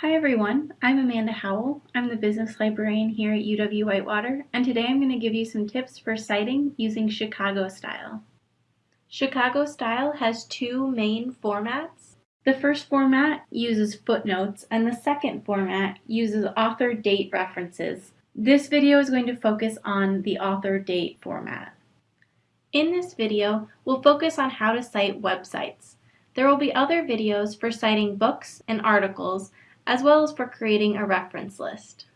Hi everyone, I'm Amanda Howell. I'm the business librarian here at UW-Whitewater, and today I'm going to give you some tips for citing using Chicago Style. Chicago Style has two main formats. The first format uses footnotes, and the second format uses author date references. This video is going to focus on the author date format. In this video, we'll focus on how to cite websites. There will be other videos for citing books and articles, as well as for creating a reference list.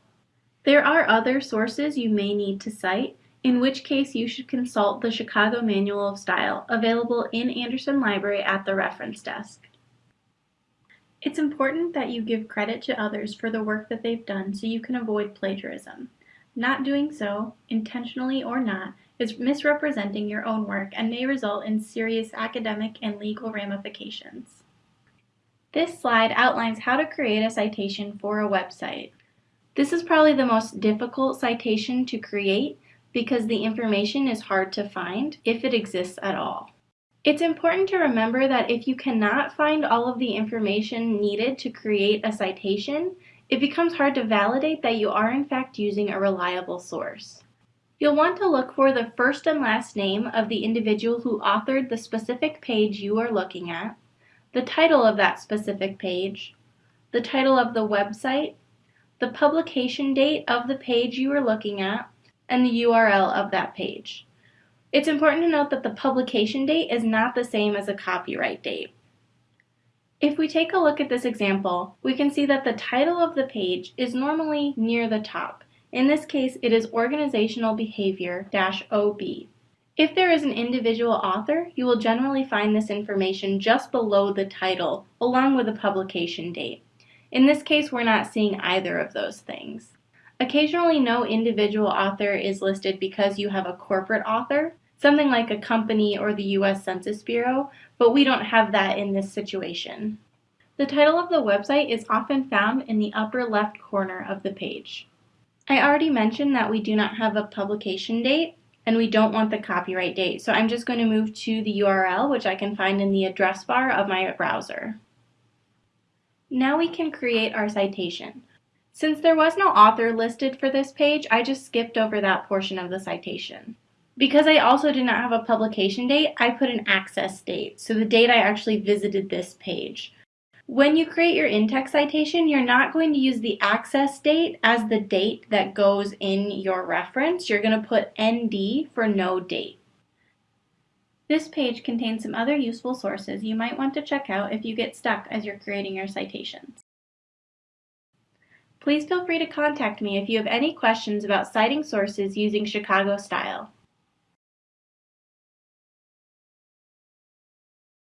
There are other sources you may need to cite, in which case you should consult the Chicago Manual of Style available in Anderson Library at the reference desk. It's important that you give credit to others for the work that they've done so you can avoid plagiarism. Not doing so, intentionally or not, is misrepresenting your own work and may result in serious academic and legal ramifications. This slide outlines how to create a citation for a website. This is probably the most difficult citation to create because the information is hard to find, if it exists at all. It's important to remember that if you cannot find all of the information needed to create a citation, it becomes hard to validate that you are in fact using a reliable source. You'll want to look for the first and last name of the individual who authored the specific page you are looking at, the title of that specific page, the title of the website, the publication date of the page you are looking at, and the URL of that page. It's important to note that the publication date is not the same as a copyright date. If we take a look at this example, we can see that the title of the page is normally near the top. In this case, it is Organizational Behavior-OB. If there is an individual author, you will generally find this information just below the title, along with the publication date. In this case, we're not seeing either of those things. Occasionally, no individual author is listed because you have a corporate author, something like a company or the U.S. Census Bureau, but we don't have that in this situation. The title of the website is often found in the upper left corner of the page. I already mentioned that we do not have a publication date, and we don't want the copyright date. So I'm just going to move to the URL, which I can find in the address bar of my browser. Now we can create our citation. Since there was no author listed for this page, I just skipped over that portion of the citation. Because I also did not have a publication date, I put an access date, so the date I actually visited this page. When you create your in-text citation, you're not going to use the access date as the date that goes in your reference. You're going to put ND for no date. This page contains some other useful sources you might want to check out if you get stuck as you're creating your citations. Please feel free to contact me if you have any questions about citing sources using Chicago style.